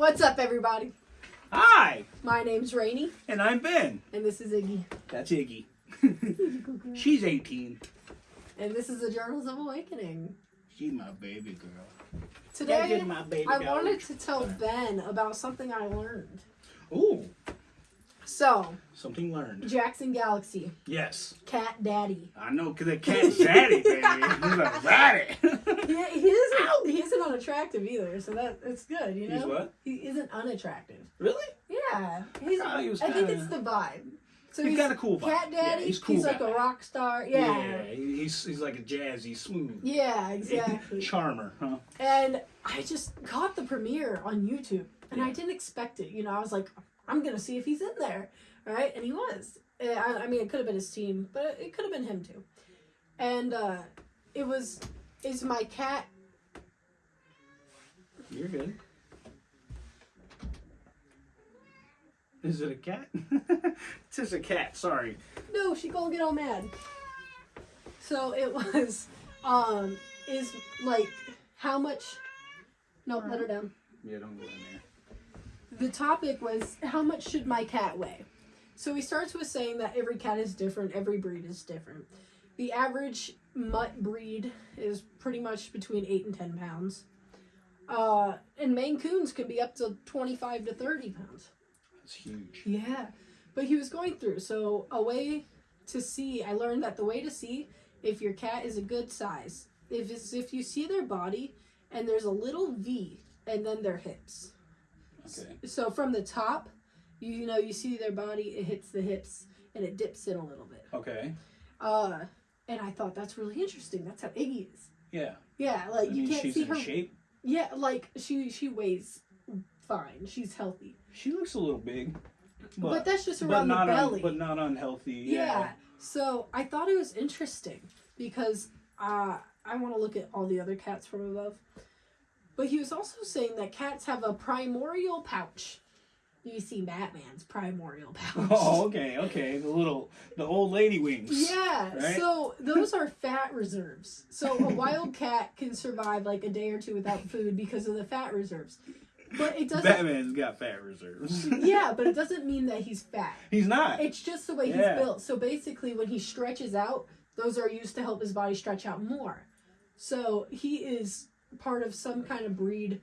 What's up, everybody? Hi, My name's Rainey, and I'm Ben. and this is Iggy. That's Iggy. She's 18. And this is the Journals of Awakening. She's my baby girl. Today, my baby I wanted to tell Ben about something I learned. Ooh, So, something learned. Jackson Galaxy, Yes, Cat Daddy. I know, because the cat's zaddy, baby. He's a zaddy. He, he isn't he isn't unattractive either, so that it's good, you know. He's what? He isn't unattractive. really? Yeah, he's. thought he was I think it's the vibe. So He's got a cool vibe. Cat Yeah, Daddy. he's cool He's like a rock star. Yeah. he- he's, he's like a jazzy, smooth. Yeah, exactly. Charmer, huh? And I just caught the premiere on YouTube, and I didn't expect it. You know, I was like, I'm gonna see if he's in there, right? And he was. I, I mean, it could have been his team, but it could have been him too. And uh, it was, is my cat? You're good. Is it a cat? it's just a cat, sorry. No, she gonna get all mad. So it was, um, is like how much? No, let her down. Yeah, don't go in there. The topic was how much should my cat weigh? So he starts with saying that every cat is different, every breed is different. The average mutt breed is pretty much between 8 and 10 pounds. Uh, and Maine Coons can be up to 25 to 30 pounds. That's huge. Yeah. But he was going through. So, a way to see, I learned that the way to see if your cat is a good size, if it's if you see their body and there's a little V and then their hips Okay. so from the top, you, you know, you see their body, it hits the hips and it dips in a little bit. Okay. Uh, and I thought that's really interesting. That's how Iggy is. Yeah. Yeah, I like you mean, can't she's see in her. shape. Yeah, like she she weighs fine. She's healthy, She looks a little big, but, but, that's just around the not belly. un, but not unhealthy. yeah. Yeah. So I thought it was interesting because uh, I want to look at all the other cats from above. But he was also saying that cats have a primordial pouch. You see Batman's primordial pouch. Oh, okay, okay. The little, the old lady wings. Yeah, Right? so those are fat reserves. So a wild cat can survive like a day or two without food because of the fat reserves. But it doesn't Batman's got fat reserves. Yeah, but it doesn't mean that he's fat. He's not. It's just the way Yeah. he's built. So basically when he stretches out, those are used to help his body stretch out more. So he is part of some kind of breed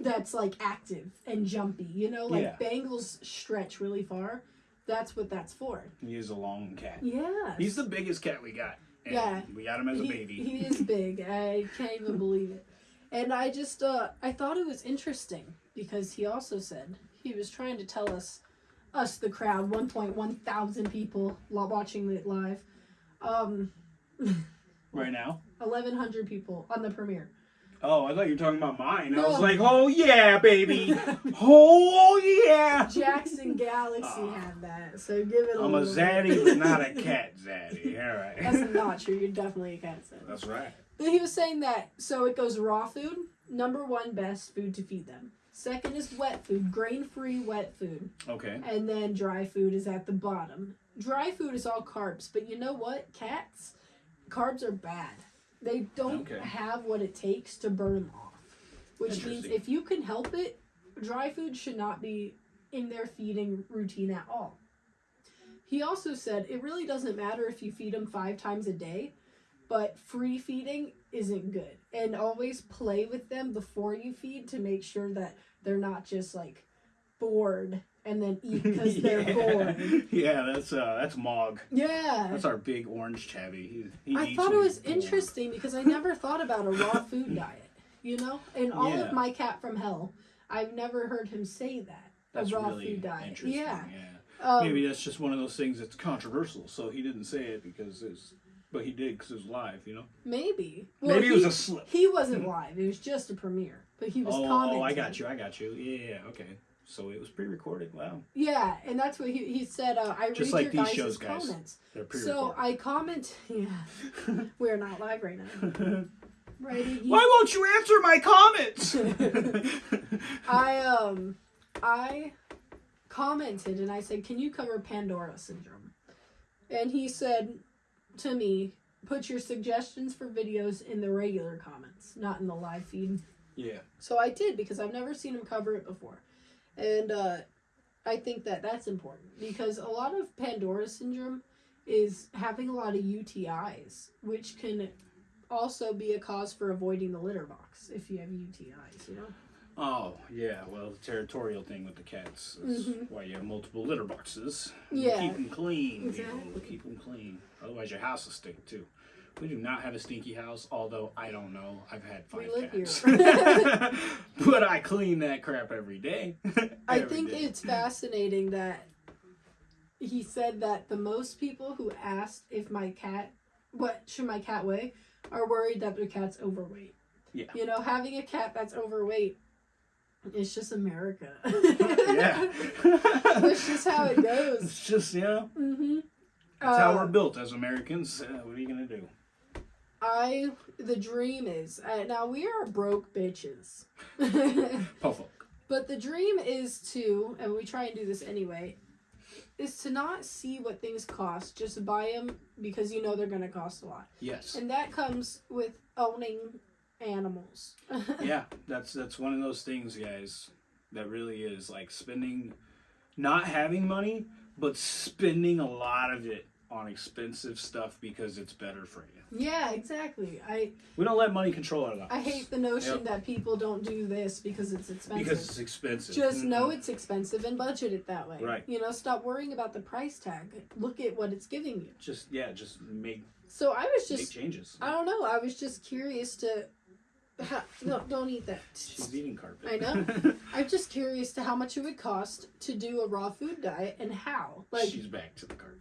that's like active and jumpy. You know, like Yeah. Bengals stretch really far. That's what that's for. He is a long cat. Yeah. He's the biggest cat we got. And Yeah. We got him as a he, baby. he is big. I can't even believe it. And I just uh I thought it was interesting because he also said he was trying to tell us us the crowd 1.1 thousand people watching it live. Um right now. 1100 people on the premiere. Oh, I thought you were talking about mine. I was like, oh yeah, baby. oh yeah. Jackson Galaxy had that. So give it a I'm a zaddy, but not a cat zaddy. All right. That's not true. You're definitely a cat set. That's right. But he was saying that so it goes raw food, number one best food to feed them. Second is wet food, grain free wet food. Okay. And then dry food is at the bottom. Dry food is all carbs, but you know what? Cats, carbs are bad. They don't Okay. have what it takes to burn them off. Which means Interesting. if you can help it, dry food should not be in their feeding routine at all. He also said it really doesn't matter if you feed them five times a day, but free feeding isn't good. And always play with them before you feed to make sure that they're not just like bored and then eat because they're yeah. bored. Yeah, that's uh, that's Mog. Yeah. That's our big orange tabby. He, he I thought it was interesting because I never thought about a raw food diet. You know? And all Yeah. of my cat from hell, I've never heard him say that. That's a raw really food diet. interesting. Yeah. yeah. Um, Maybe that's just one of those things that's controversial, so he didn't say it because it's, but he did because it was live, you know. maybe. Maybe it he, was a slip. He wasn't live. It was just a premiere. But he was Oh, commenting. oh, I got you. I got you. Yeah, yeah, okay. So it was pre-recorded. Wow, Yeah, and that's what he, he said. Uh, I Just read like your these guys' shows, guys. comments. they're So pre-recorded. I comment. Yeah, we're not live right now. Right? Iggy? Why won't you answer my comments? I um I commented and I said, "Can you cover Pandora syndrome?" And he said to me, "Put your suggestions for videos in the regular comments, not in the live feed." Yeah. So I did because I've never seen him cover it before. And uh, I think that that's important because a lot of Pandora syndrome is having a lot of UTIs, which can also be a cause for avoiding the litter box if you have UTIs, you know? Oh yeah, well the territorial thing with the cats is Mhm. why you have multiple litter boxes. Yeah. Keep them clean. Exactly. People. Keep them clean. Otherwise your house will stink too. We do not have a stinky house, although I don't know. I've had five We live cats. here. but I clean that crap every day. I think day. it's fascinating that he said that the most people who asked if my cat, what should my cat weigh, are worried that their cat's overweight. Yeah. You know, having a cat that's overweight, it's just America. yeah. That's just how it goes. It's just yeah. know hmm that's how we're built as Americans. Uh, what are you gonna do? I the dream is uh, now we are broke bitches. But the dream is to, and we try and do this anyway, is to not see what things cost. Just buy them because you know they're going to cost a lot. Yes. And that comes with owning animals. yeah, that's that's one of those things, guys. That really is like spending, not having money, but spending a lot of it on expensive stuff because it's better for you. yeah, exactly. I We don't let money control our lives. I hate the notion Yep. that people don't do this because it's expensive. because it's expensive. just know Mm-mm. it's expensive and budget it that way. Right. You know, stop worrying about the price tag. Look at what it's giving you. just yeah, just make So I was make just changes. I don't know. I was just curious to. Ha, no, don't eat that. She's eating carpet. I know. I'm just curious to how much it would cost to do a raw food diet and how. Like, She's back to the carpet.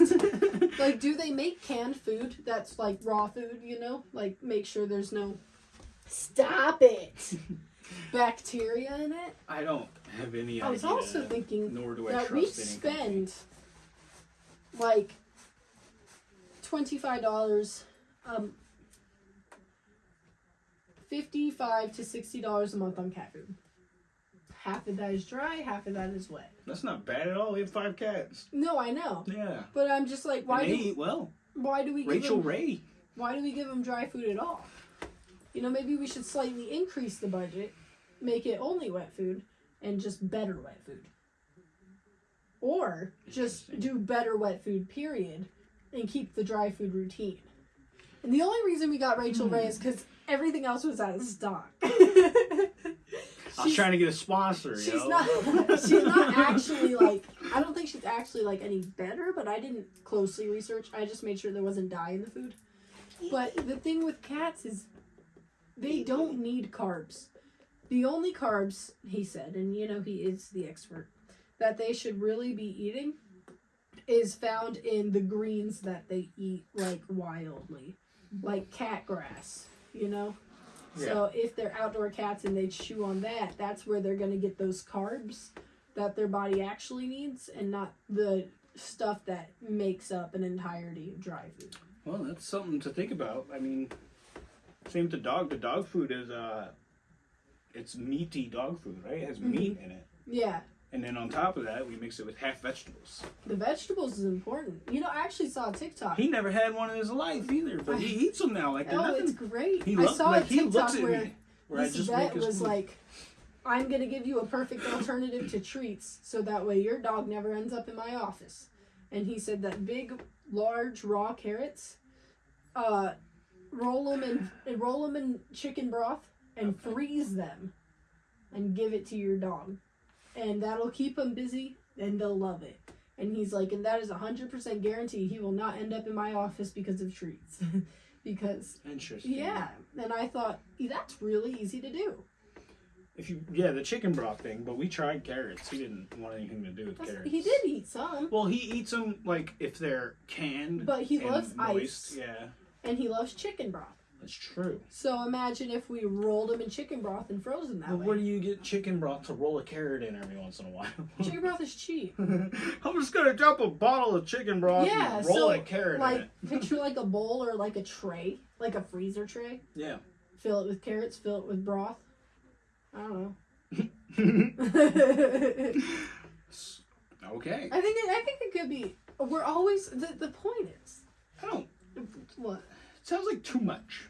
like, do they make canned food that's like raw food? You know, like make sure there's no. Stop it. Bacteria in it. I don't have any I was idea. also thinking nor do I that trust we any company. spend like twenty five dollars, um, fifty five to sixty dollars a month on cat food. Half of that is dry, half of that is wet. That's not bad at all. We have five cats. No, I know, Yeah. but I'm just like, why and they do eat well. why do we give Rachael them, Ray. why do we give them dry food at all? You know, maybe we should slightly increase the budget, make it only wet food, and just better wet food. Or just do better wet food, period, and keep the dry food routine. And the only reason we got Rachael hmm. Ray is because everything else was out of stock. I was trying to get a sponsor. She's yo. not. She's not actually like. I don't think she's actually like any better. But I didn't closely research. I just made sure there wasn't dye in the food. But the thing with cats is, they don't need carbs. The only carbs he said, and you know he is the expert, that they should really be eating, is found in the greens that they eat like wildly, like cat grass. You know. So if they're outdoor cats and they chew on that, that's where they're gonna get those carbs that their body actually needs, and not the stuff that makes up an entirety of dry food. Well, that's something to think about. I mean, same with the dog. The dog food is uh, it's meaty dog food, right? It has Mm-hmm. meat in it, Yeah, and then on top of that, we mix it with half vegetables. the vegetables is important. You know, I actually saw a TikTok. He never had one in his life either, but he eats them now like oh, nothing. it's great. He I saw like a TikTok where me, where I this just vet was food. like, "I'm gonna give you a perfect alternative to treats, so that way your dog never ends up in my office." And he said that big, large raw carrots, uh, roll them in roll them in chicken broth and Okay. freeze them, and give it to your dog, and that'll keep him busy and they'll love it. And he's like, and that is a hundred percent guarantee he will not end up in my office because of treats, because Interesting. yeah, and I thought that's really easy to do. If you yeah the chicken broth thing, but we tried carrots. He didn't want anything to do with That's- carrots. He did eat some, Well, he eats them like if they're canned. but he loves moist. ice, Yeah, and he loves chicken broth. That's true. So imagine if we rolled them in chicken broth and froze him that But way. where do you get chicken broth to roll a carrot in every once in a while? chicken broth is cheap. I'm just gonna drop a bottle of chicken broth Yeah, and roll so a carrot in like it. picture like a bowl or like a tray, like a freezer tray. Yeah. Fill it with carrots. Fill it with broth. I don't know. okay. I okay. think it, I think it could be. We're always the the point is I don't. what sounds like too much.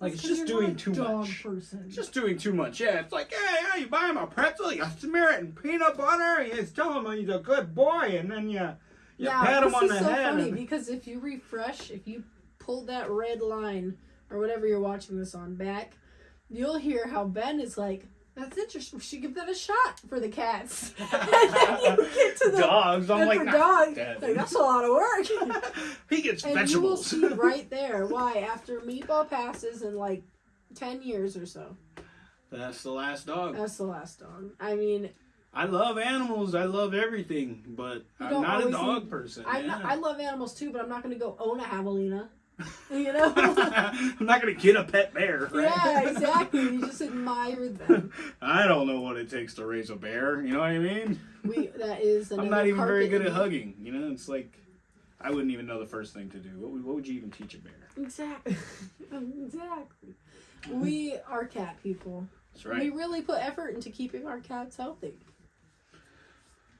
Like it's just doing too much. Person. It's just doing too much. Yeah, it's like, hey, yeah, you buy him a pretzel, you smear it in peanut butter, you tell him he's a good boy, and then you you now, pat him this on is the so head. funny and- because if you refresh, if you pull that red line or whatever you're watching this on back, you'll hear how Ben is like, "That's interesting. We should give that a shot for the cats." and then you get to the dogs. I'm like, "Nah, dogs, like, that's a lot of work. he gets and you will see right there why after Meatball passes in like ten years or so, That's the last dog. that's the last dog. I mean, I love animals. I love everything, but I'm don't a dog need- person. I love animals too, but I'm not gonna go own a javelina. You know. I'm not gonna get a pet bear. Right? Yeah, exactly. You just admire them. I don't know what it takes to raise a bear. You know what I mean? We that is. I'm not even very good at hugging. You know, it's like I wouldn't even know the first thing to do. What would, what would you even teach a bear? Exactly. exactly. We are cat people. That's right. We really put effort into keeping our cats healthy.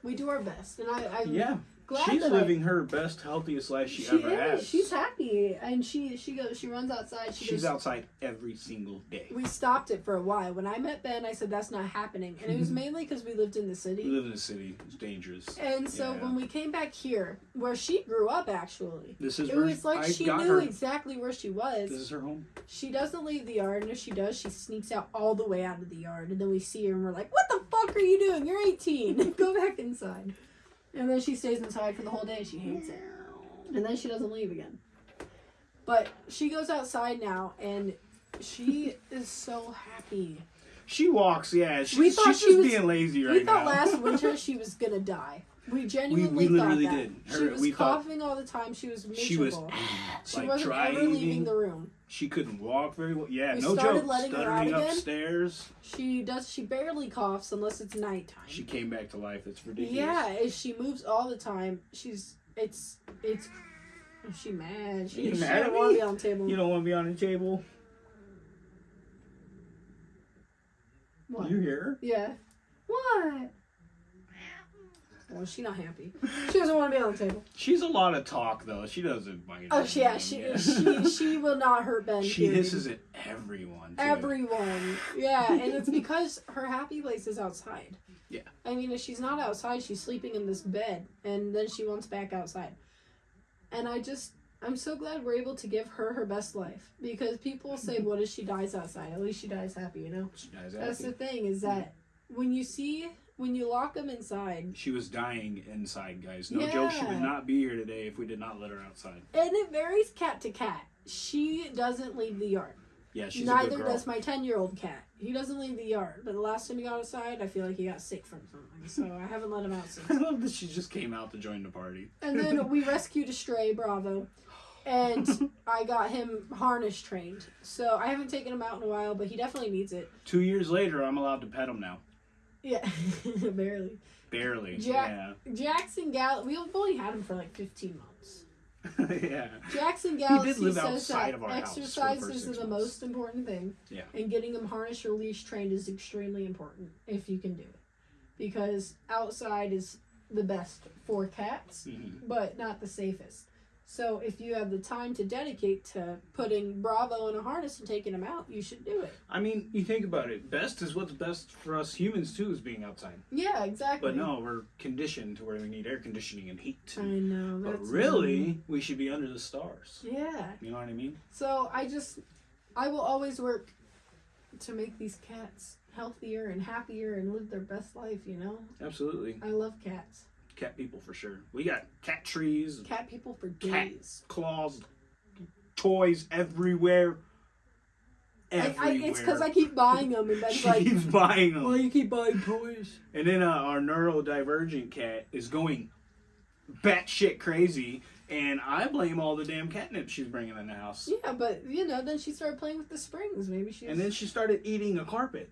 We do our best, and I, I'm Yeah, she's living her best, healthiest life she, she ever is. has. She's happy, and she she goes. She runs outside. She She's goes, outside every single day. We stopped it for a while. When I met Ben, I said that's not happening, and it was mainly because we lived in the city. We live in the city. It's dangerous. And so Yeah. when we came back here, where she grew up, actually, This is it was like I she knew her. exactly where she was. This is her home. She doesn't leave the yard, and if she does, she sneaks out all the way out of the yard. And then we see her, and we're like, "What the fuck are you doing? You're 18. Go back inside." And then she stays inside for the whole day. She hates it, and then she doesn't leave again. But she goes outside now, and she is so happy. She walks. Yeah, she's, We thought she's she just was- being lazy right now. we thought now. last winter she was gonna die. We genuinely we thought literally that. did. she was we thought- coughing all the time. She was miserable. she was She like wasn't ever leaving the room. She couldn't walk very well. Yeah, We no started joke. letting Stuttering upstairs. She does. She barely coughs unless it's nighttime. She came back to life. It's ridiculous. yeah, if she moves all the time. She's it's it's. She mad? She, You mad don't want to be on the table. You don't want to be on the table. what? You hear her? Yeah. What? Well, she's not happy. She doesn't want to be on the table. She's a lot of talk though. She doesn't bite. Oh, she, yeah, she, she, she will not hurt Ben. she period. hisses at everyone. Too. Everyone. Yeah, and it's because her happy place is outside. Yeah. I mean, if she's not outside, she's sleeping in this bed, and then she wants back outside. And I just, I'm so glad we're able to give her her best life because people say, "What if she dies outside?" At least she dies happy, you know. She dies happy. That's the thing is that when you see when you lock them inside, She was dying inside, guys. No joke. She would not be here today if we did not let her outside. and it varies cat to cat. She doesn't leave the yard. Yeah, she's a Neither good girl. does my 10 year old cat. He doesn't leave the yard, but the last time he got outside, I feel like he got sick from something. So I haven't let him out since. I love that she just came out to join the party. And then we rescued a stray, Bravo, and I got him harness trained. So I haven't taken him out in a while, but he definitely needs it. Two years later, I'm allowed to pet him now. Yeah, barely. Barely. Ja- Jackson Gall, we've only had him for like 15 months. Yeah. yeah. Jackson Galaxy live says outside that of our the exercise is the most important thing. Yeah. And getting him harness or leash trained is extremely important if you can do it. Because outside is the best for cats, Mhm. but not the safest. So if you have the time to dedicate to putting Bravo in a harness and taking him out, you should do it. I mean, you think about it. Best is what's best for us humans too, is being outside. Yeah, exactly. But no, we're conditioned to where we need air conditioning and heat. I know. But really, we should be under the stars. Yeah. You know what I mean? So I just, I will always work to make these cats healthier and happier and live their best life, you know? Absolutely. I love cats. Cat people for sure. We got cat trees, Cat people for days. claws, toys everywhere. I, Everywhere. I, it's because I keep buying them, and Ben's she like, keeps buying them. "Why you keep buying toys?" And then uh, our neurodivergent cat is going batshit crazy, and I blame all the damn catnip she's bringing in the house. Yeah, but you know, then she started playing with the springs. Maybe she. And then she started eating a carpet.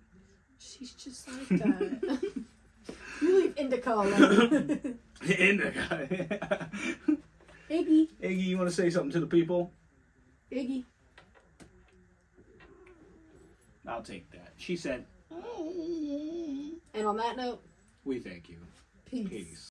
she's just like that. you leave Indica alone. Indica. Iggy, Iggy, you want to say something to the people? Iggy. I'll take that. She said, And on that note, "We thank you. peace. Peace."